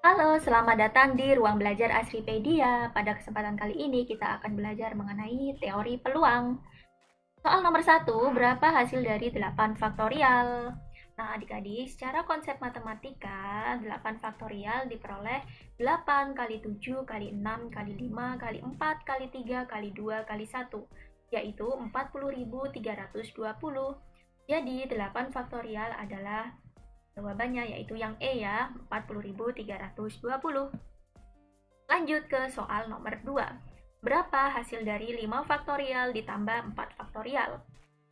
Halo, selamat datang di ruang belajar Asripedia. Pada kesempatan kali ini kita akan belajar mengenai teori peluang. Soal nomor satu, berapa hasil dari 8 faktorial? Nah, adik-adik, secara konsep matematika, 8 faktorial diperoleh 8 kali 7 kali 6 kali 5 kali 4 kali 3 kali 2 kali 1, yaitu 40.320. Jadi, 8 faktorial adalah Jawabannya yaitu yang E ya, 40.320. Lanjut ke soal nomor 2. Berapa hasil dari 5 faktorial ditambah 4 faktorial?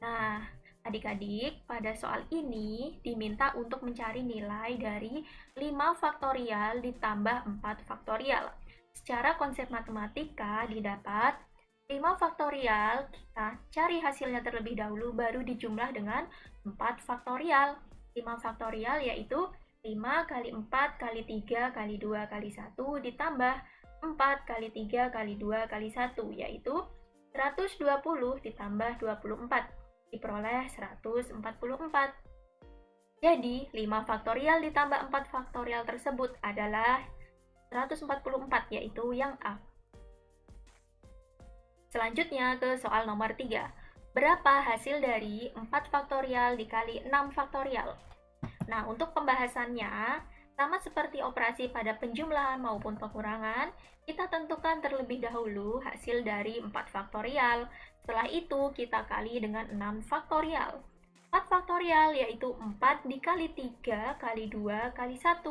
Nah, adik-adik, pada soal ini diminta untuk mencari nilai dari 5 faktorial ditambah 4 faktorial. Secara konsep matematika didapat 5 faktorial, kita cari hasilnya terlebih dahulu, baru dijumlah dengan 4 faktorial. 5 faktorial yaitu 5 kali 4 kali 3 kali 2 kali 1 ditambah 4 kali 3 kali 2 kali 1 yaitu 120 ditambah 24 diperoleh 144. Jadi 5 faktorial ditambah 4 faktorial tersebut adalah 144 yaitu yang A. Selanjutnya ke soal nomor 3. Berapa hasil dari 4 faktorial dikali 6 faktorial? Nah, untuk pembahasannya, sama seperti operasi pada penjumlahan maupun pengurangan, kita tentukan terlebih dahulu hasil dari 4 faktorial. Setelah itu, kita kali dengan 6 faktorial. 4 faktorial yaitu 4 dikali 3 kali 2 kali 1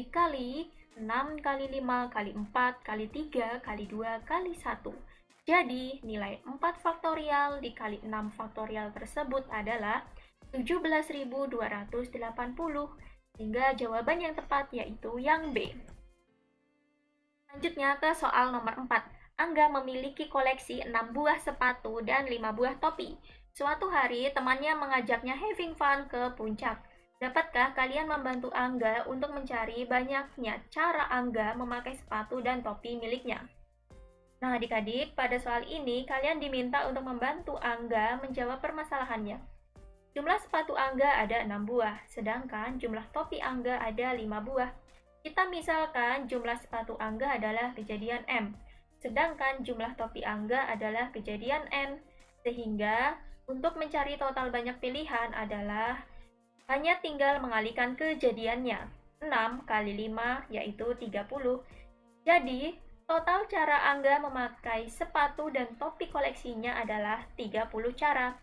dikali 6 kali 5 kali 4 kali 3 kali 2 kali 1. Jadi, nilai 4 faktorial dikali 6 faktorial tersebut adalah 17.280 sehingga jawaban yang tepat yaitu yang B. Selanjutnya ke soal nomor 4. Angga memiliki koleksi 6 buah sepatu dan 5 buah topi. Suatu hari temannya mengajaknya having fun ke puncak. Dapatkah kalian membantu Angga untuk mencari banyaknya cara Angga memakai sepatu dan topi miliknya? Nah, adik-adik, pada soal ini kalian diminta untuk membantu Angga menjawab permasalahannya. Jumlah sepatu Angga ada 6 buah, sedangkan jumlah topi Angga ada 5 buah. Kita misalkan jumlah sepatu Angga adalah kejadian M, sedangkan jumlah topi Angga adalah kejadian N. Sehingga untuk mencari total banyak pilihan adalah hanya tinggal mengalihkan kejadiannya. 6 kali 5 yaitu 30. Jadi, total cara Angga memakai sepatu dan topi koleksinya adalah 30 cara.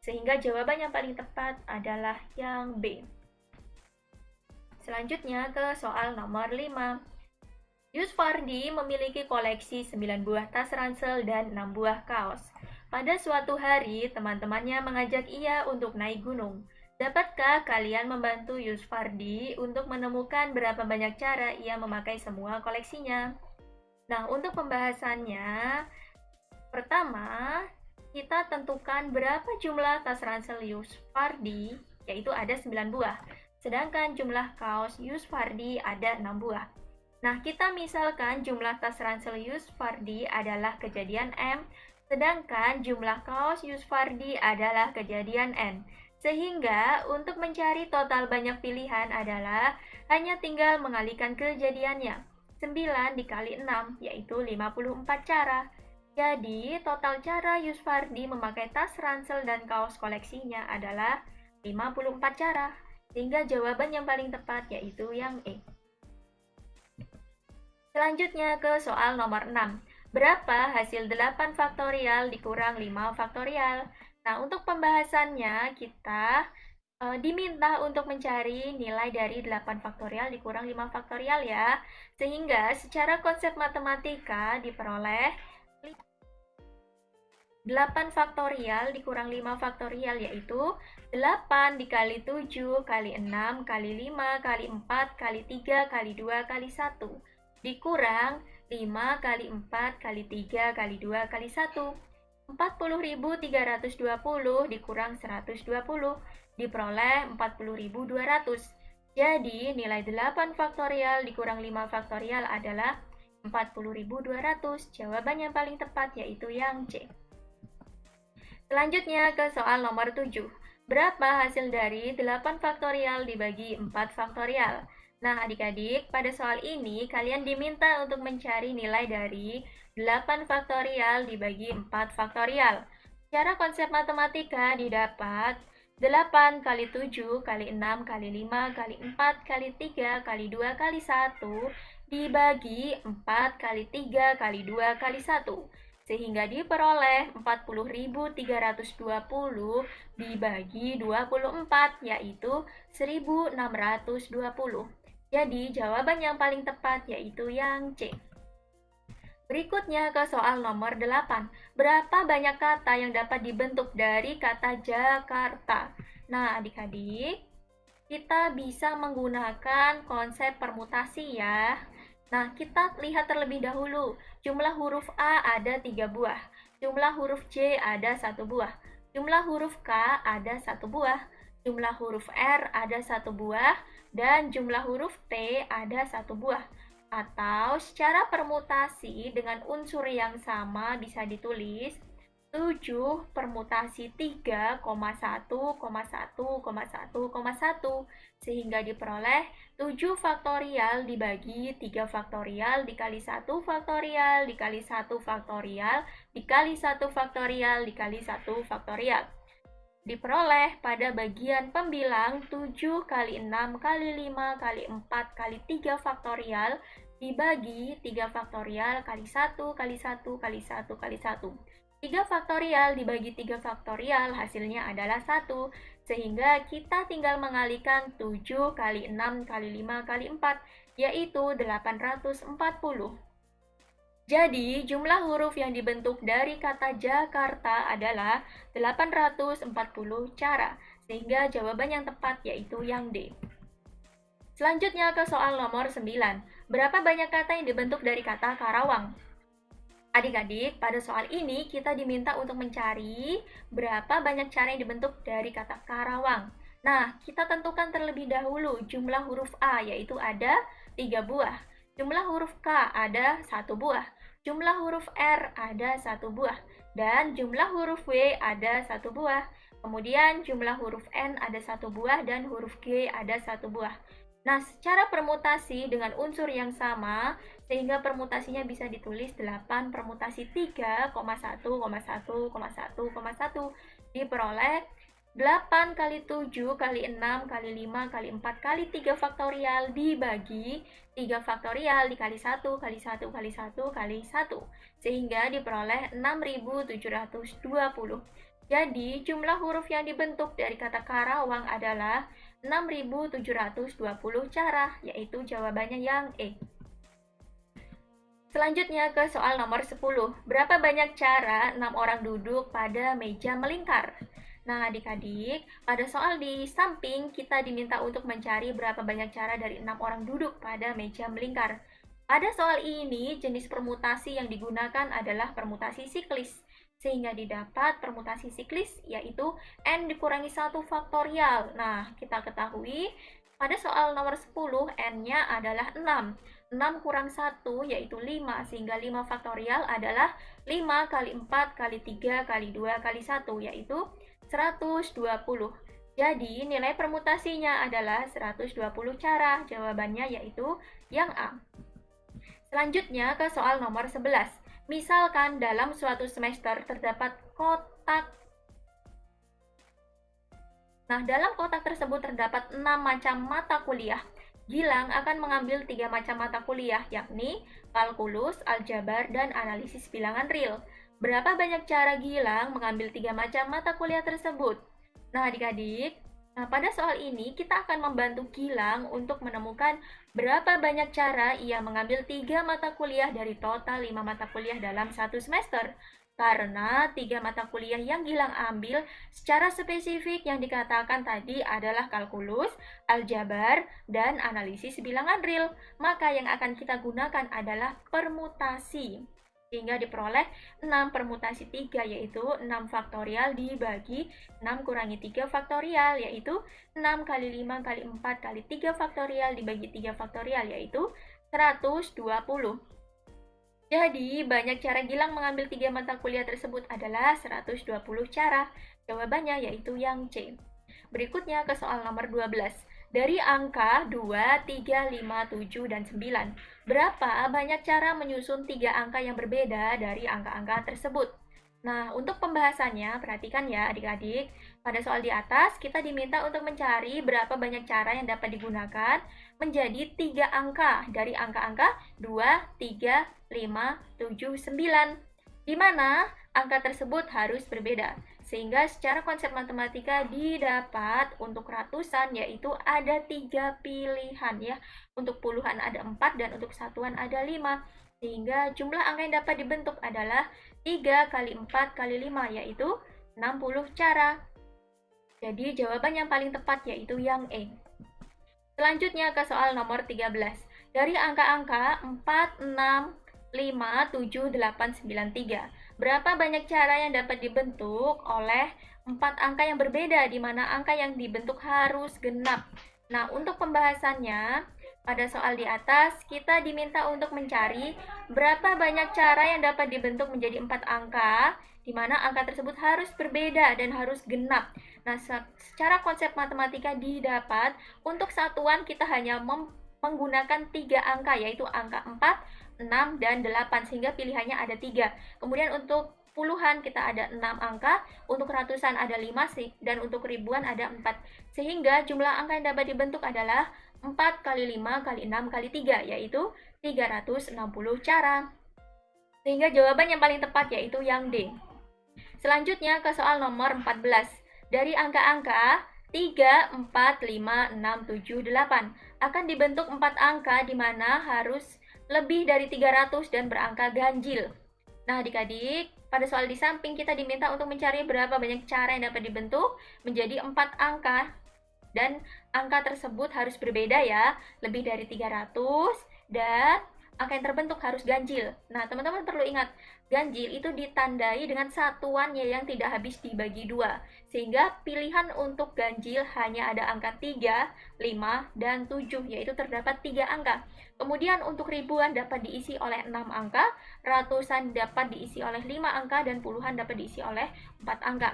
Sehingga jawaban yang paling tepat adalah yang B. Selanjutnya ke soal nomor 5. Yusfardi memiliki koleksi 9 buah tas ransel dan 6 buah kaos. Pada suatu hari, teman-temannya mengajak ia untuk naik gunung. Dapatkah kalian membantu Yusfardi untuk menemukan berapa banyak cara ia memakai semua koleksinya? Nah, untuk pembahasannya, pertama, kita tentukan berapa jumlah tas ransel Yusfardi, yaitu ada 9 buah. Sedangkan jumlah kaos Yusfardi ada 6 buah. Nah, kita misalkan jumlah tas ransel Yusfardi adalah kejadian M, sedangkan jumlah kaos Yusfardi adalah kejadian N. Sehingga untuk mencari total banyak pilihan adalah hanya tinggal mengalihkan kejadiannya. 9 dikali 6 yaitu 54 cara. Jadi, total cara Yusfardi memakai tas ransel dan kaos koleksinya adalah 54 cara, sehingga jawaban yang paling tepat yaitu yang E. Selanjutnya ke soal nomor 6. Berapa hasil 8 faktorial dikurang 5 faktorial? Nah, untuk pembahasannya kita e, diminta untuk mencari nilai dari 8 faktorial dikurang 5 faktorial ya. Sehingga secara konsep matematika diperoleh 8 faktorial dikurang 5 faktorial yaitu 8 dikali 7 kali 6 kali 5 kali 4 kali 3 kali 2 kali 1 dikurang 5 kali 4 kali 3 kali 2 kali 1 40.320 dikurang 120 diperoleh 40.200 jadi nilai 8 faktorial dikurang 5 faktorial adalah 40.200 jawaban yang paling tepat yaitu yang C Selanjutnya ke soal nomor 7. Berapa hasil dari 8 faktorial dibagi 4 faktorial? Nah, adik-adik, pada soal ini kalian diminta untuk mencari nilai dari 8 faktorial dibagi 4 faktorial. Cara konsep matematika didapat 8 kali 7 kali 6 kali 5 kali 4 kali 3 kali 2 kali 1 dibagi 4 kali 3 kali 2 kali 1 sehingga diperoleh 40.320 dibagi 24 yaitu 1620. Jadi jawaban yang paling tepat yaitu yang C. Berikutnya ke soal nomor 8. Berapa banyak kata yang dapat dibentuk dari kata Jakarta? Nah, adik-adik, kita bisa menggunakan konsep permutasi ya. Nah, kita lihat terlebih dahulu. Jumlah huruf A ada tiga buah. Jumlah huruf J ada satu buah. Jumlah huruf K ada satu buah. Jumlah huruf R ada satu buah. Dan jumlah huruf T ada satu buah atau secara permutasi dengan unsur yang sama bisa ditulis 7 permutasi 3,1,1,1,1 sehingga diperoleh 7 faktorial dibagi 3 faktorial dikali 1 faktorial dikali 1 faktorial dikali 1 faktorial dikali 1 faktorial diperoleh pada bagian pembilang 7 kali 6 kali 5 kali 4 kali 3 faktorial dibagi 3 faktorial kali 1 kali 1 kali 1 kali 1. 3 faktorial dibagi 3 faktorial hasilnya adalah 1, sehingga kita tinggal mengalikan 7 kali 6 kali 5 kali 4, yaitu 840. Jadi, jumlah huruf yang dibentuk dari kata Jakarta adalah 840 cara, sehingga jawaban yang tepat yaitu yang D. Selanjutnya ke soal nomor 9. Berapa banyak kata yang dibentuk dari kata Karawang? Adik-adik, pada soal ini kita diminta untuk mencari berapa banyak cara yang dibentuk dari kata Karawang. Nah, kita tentukan terlebih dahulu jumlah huruf A, yaitu ada 3 buah. Jumlah huruf K ada satu buah. Jumlah huruf R ada satu buah, dan jumlah huruf W ada satu buah. Kemudian jumlah huruf N ada satu buah dan huruf G ada satu buah. Nah, secara permutasi dengan unsur yang sama, sehingga permutasinya bisa ditulis 8 permutasi 3,1,1,1,1 diperoleh 8 kali 7 kali 6 kali 5 kali 4 kali 3 faktorial dibagi 3 faktorial dikali 1 kali 1 kali 1 kali 1 sehingga diperoleh 6720. Jadi jumlah huruf yang dibentuk dari kata Karawang adalah 6720 cara, yaitu jawabannya yang E. Selanjutnya ke soal nomor 10. Berapa banyak cara 6 orang duduk pada meja melingkar? Nah, adik-adik, pada soal di samping kita diminta untuk mencari berapa banyak cara dari enam orang duduk pada meja melingkar. Pada soal ini, jenis permutasi yang digunakan adalah permutasi siklis, sehingga didapat permutasi siklis yaitu n dikurangi 1 faktorial. Nah, kita ketahui pada soal nomor 10 n-nya adalah 6. 6 kurang 1 yaitu 5 sehingga 5 faktorial adalah 5 kali 4 kali 3 kali 2 kali 1 yaitu 120. Jadi, nilai permutasinya adalah 120 cara. Jawabannya yaitu yang A. Selanjutnya ke soal nomor 11. Misalkan dalam suatu semester terdapat kotak Nah, dalam kotak tersebut terdapat 6 macam mata kuliah. Gilang akan mengambil tiga macam mata kuliah, yakni kalkulus, aljabar, dan analisis bilangan real. Berapa banyak cara Gilang mengambil tiga macam mata kuliah tersebut? Nah, adik-adik, nah pada soal ini kita akan membantu Gilang untuk menemukan berapa banyak cara ia mengambil tiga mata kuliah dari total lima mata kuliah dalam satu semester. Karena tiga mata kuliah yang Gilang ambil secara spesifik yang dikatakan tadi adalah kalkulus, aljabar, dan analisis bilangan real, maka yang akan kita gunakan adalah permutasi sehingga diperoleh 6 permutasi 3 yaitu 6 faktorial dibagi 6 kurangi 3 faktorial yaitu 6 kali 5 kali 4 kali 3 faktorial dibagi 3 faktorial yaitu 120. Jadi, banyak cara Gilang mengambil 3 mata kuliah tersebut adalah 120 cara. Jawabannya yaitu yang C. Berikutnya ke soal nomor 12. Dari angka 2, 3, 5, 7, dan 9, berapa banyak cara menyusun tiga angka yang berbeda dari angka-angka tersebut? Nah, untuk pembahasannya, perhatikan ya adik-adik. Pada soal di atas, kita diminta untuk mencari berapa banyak cara yang dapat digunakan menjadi tiga angka dari angka-angka 2, 3, 5, 7, 9. Di mana angka tersebut harus berbeda. Sehingga secara konsep matematika didapat untuk ratusan yaitu ada tiga pilihan ya. Untuk puluhan ada empat dan untuk satuan ada lima. Sehingga jumlah angka yang dapat dibentuk adalah 3 kali 4 kali 5 yaitu 60 cara. Jadi jawaban yang paling tepat yaitu yang E. Selanjutnya ke soal nomor 13. Dari angka-angka 4, 6, 5, 7, 8, 9, 3. Berapa banyak cara yang dapat dibentuk oleh empat angka yang berbeda, di mana angka yang dibentuk harus genap. Nah, untuk pembahasannya, pada soal di atas, kita diminta untuk mencari berapa banyak cara yang dapat dibentuk menjadi empat angka, di mana angka tersebut harus berbeda dan harus genap. Nah, secara konsep matematika didapat, untuk satuan kita hanya menggunakan tiga angka, yaitu angka 4, 6, dan 8 sehingga pilihannya ada 3. Kemudian untuk puluhan kita ada 6 angka, untuk ratusan ada 5 sih, dan untuk ribuan ada 4. Sehingga jumlah angka yang dapat dibentuk adalah 4 kali 5 kali 6 kali 3, yaitu 360 cara. Sehingga jawaban yang paling tepat yaitu yang D. Selanjutnya ke soal nomor 14. Dari angka-angka 3, 4, 5, 6, 7, 8 akan dibentuk 4 angka di mana harus lebih dari 300 dan berangka ganjil. Nah, adik-adik, pada soal di samping kita diminta untuk mencari berapa banyak cara yang dapat dibentuk menjadi 4 angka dan angka tersebut harus berbeda ya, lebih dari 300 dan angka yang terbentuk harus ganjil. Nah, teman-teman perlu ingat, ganjil itu ditandai dengan satuannya yang tidak habis dibagi dua. Sehingga pilihan untuk ganjil hanya ada angka 3, 5, dan 7, yaitu terdapat tiga angka. Kemudian untuk ribuan dapat diisi oleh 6 angka, ratusan dapat diisi oleh 5 angka, dan puluhan dapat diisi oleh 4 angka.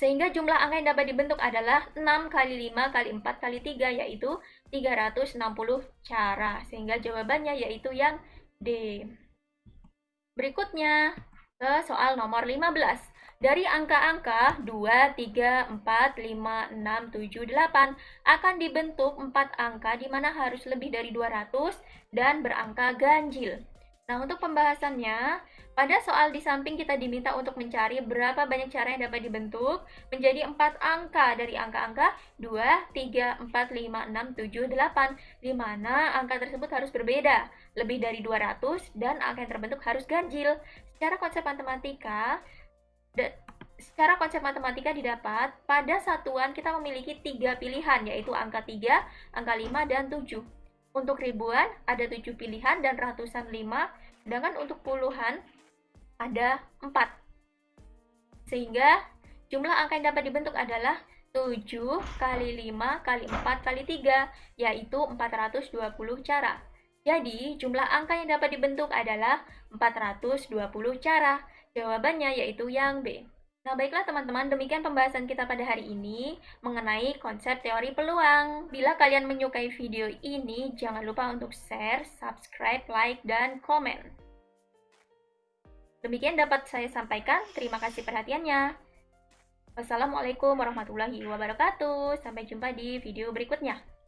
Sehingga jumlah angka yang dapat dibentuk adalah 6 kali 5 kali 4 kali 3 yaitu 360 cara. Sehingga jawabannya yaitu yang D. Berikutnya ke soal nomor 15. Dari angka-angka 2, 3, 4, 5, 6, 7, 8 akan dibentuk 4 angka di mana harus lebih dari 200 dan berangka ganjil. Nah, untuk pembahasannya, pada soal di samping kita diminta untuk mencari berapa banyak cara yang dapat dibentuk menjadi empat angka dari angka-angka 2, 3, 4, 5, 6, 7, 8, di mana angka tersebut harus berbeda, lebih dari 200, dan angka yang terbentuk harus ganjil. Secara konsep matematika, secara konsep matematika didapat, pada satuan kita memiliki tiga pilihan, yaitu angka 3, angka 5, dan 7. Untuk ribuan ada tujuh pilihan dan ratusan lima, sedangkan untuk puluhan ada empat. Sehingga jumlah angka yang dapat dibentuk adalah 7 kali 5 kali 4 kali 3, yaitu 420 cara. Jadi, jumlah angka yang dapat dibentuk adalah 420 cara. Jawabannya yaitu yang B. Nah, baiklah teman-teman, demikian pembahasan kita pada hari ini mengenai konsep teori peluang. Bila kalian menyukai video ini, jangan lupa untuk share, subscribe, like, dan komen. Demikian dapat saya sampaikan. Terima kasih perhatiannya. Wassalamualaikum warahmatullahi wabarakatuh. Sampai jumpa di video berikutnya.